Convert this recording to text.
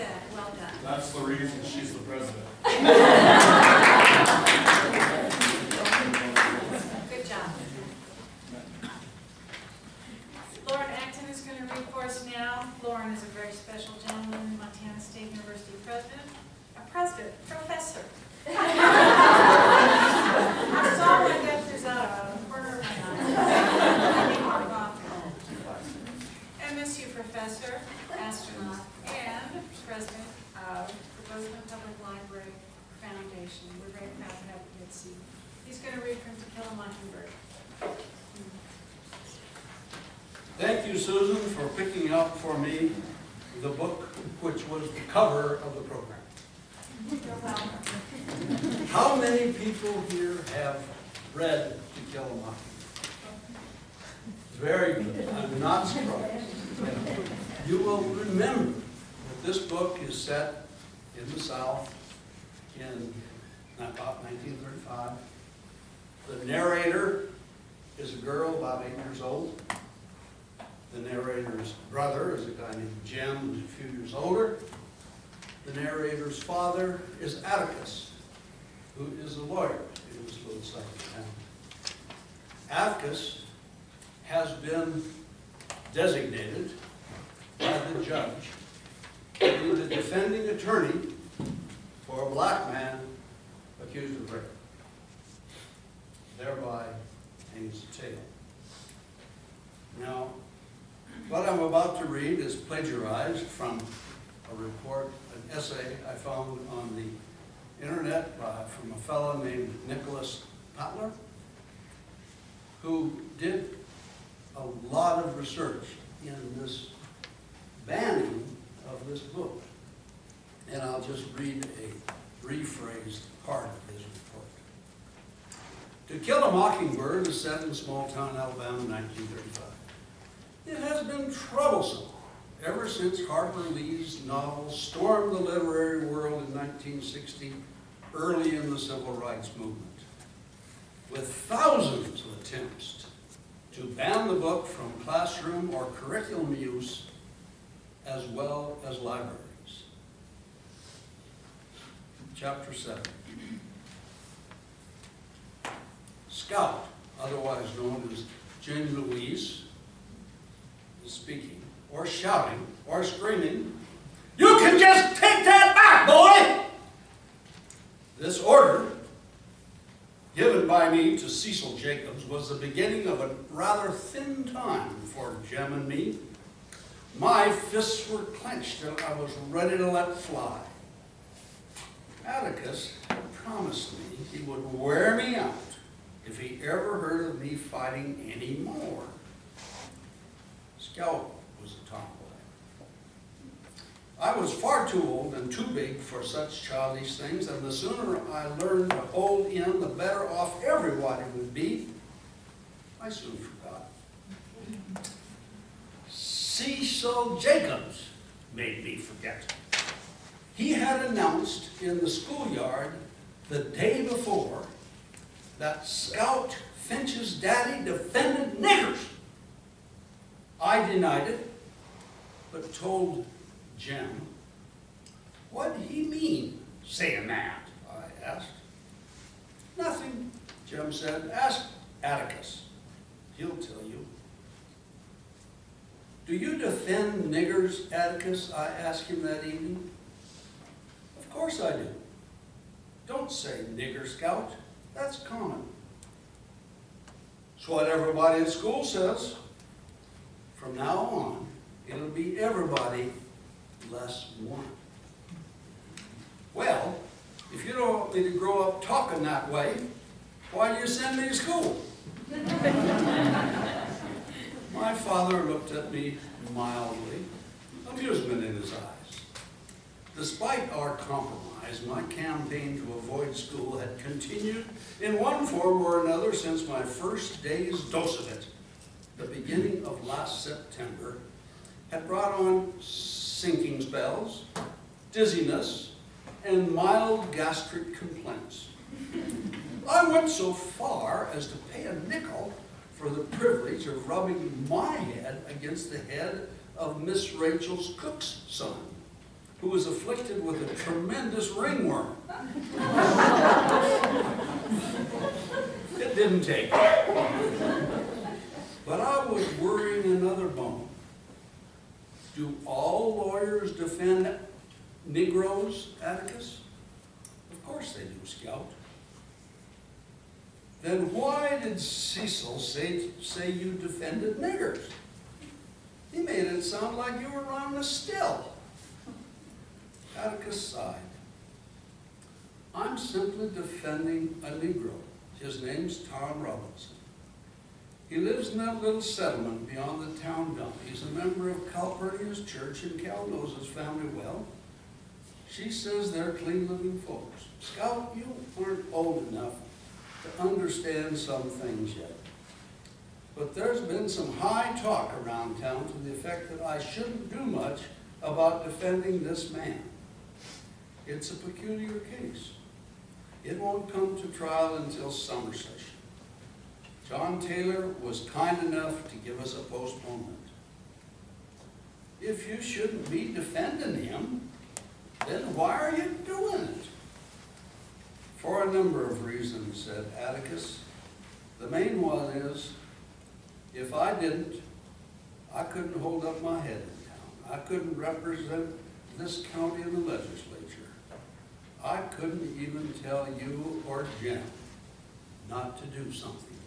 said, well done. That's the reason she's the president. Good job. Loren Acton is going to read for us now. Lauren is a very special gentleman, Montana State University president, a president, professor. I saw when Dexter's out of the corner of my eye. I need more coffee. MSU professor, astronaut, and president of the Bozeman Public Library Foundation. We're to have. He's going to read from To Kill a Mockingbird. Thank you, Susan, for picking up for me the book which was the cover of the program. How many people here have read To Kill a Mockingbird? Very good. I'm not surprised. You will remember that this book is set in the South in about 1935. The narrator is a girl about eight years old. The narrator's brother is a guy named Jim, who's a few years older. The narrator's father is Atticus, who is a lawyer in this little southern town. Atticus has been designated by the judge to be the defending attorney for a black man accused of rape. Thereby hangs the tale. Now, what I'm about to read is plagiarized from a report, an essay I found on the internet by, from a fellow named Nicholas Patler, who did a lot of research in this banning of this book. And I'll just read a rephrased part of his report. To Kill a Mockingbird is set in small town Alabama in 1935. It has been troublesome ever since Harper Lee's novel stormed the literary world in 1960, early in the civil rights movement. With thousands of attempts to ban the book from classroom or curriculum use, as well as libraries. Chapter 7. Scout, otherwise known as Jane Louise, is speaking, or shouting, or screaming, You can just take that back, boy! This order, given by me to Cecil Jacobs, was the beginning of a rather thin time for Jem and me. My fists were clenched and I was ready to let fly. Atticus had promised me he would wear me out if he ever heard of me fighting any more. Scout was a tomboy. I was far too old and too big for such childish things, and the sooner I learned to hold in, the better off everybody would be. I soon forgot. Cecil Jacobs made me forget. He had announced in the schoolyard the day before that Scout Finch's daddy defended niggers. I denied it, but told Jim, what did he mean saying that? I asked. Nothing, Jim said. Ask Atticus. He'll tell you. Do you defend niggers, Atticus? I asked him that evening. Of course I do. Don't say nigger scout. That's common. It's what everybody in school says. From now on, it'll be everybody less one. Well, if you don't want me to grow up talking that way, why do you send me to school? My father looked at me mildly, amusement in his eyes. Despite our compromise, my campaign to avoid school had continued in one form or another since my first day's dose of it. The beginning of last September had brought on sinking spells, dizziness, and mild gastric complaints. I went so far as to pay a nickel for the privilege of rubbing my head against the head of Miss Rachel's cook's son, who was afflicted with a tremendous ringworm. It didn't take. But I was worrying another bone. Do all lawyers defend Negroes, Atticus? Of course they do, Scout. Then why did Cecil say, say you defended niggers? He made it sound like you were on the still. Atticus sighed. I'm simply defending a Negro. His name's Tom Robinson. He lives in that little settlement beyond the town dump. He's a member of Calpurnia's church and Cal knows his family well. She says they're clean living folks. Scout, you aren't old enough to understand some things yet. But there's been some high talk around town to the effect that I shouldn't do much about defending this man. It's a peculiar case. It won't come to trial until summer session. John Taylor was kind enough to give us a postponement. If you shouldn't be defending him, then why are you doing it? For a number of reasons, said Atticus. The main one is, if I didn't, I couldn't hold up my head in town. I couldn't represent this county in the legislature. I couldn't even tell you or Jim not to do something.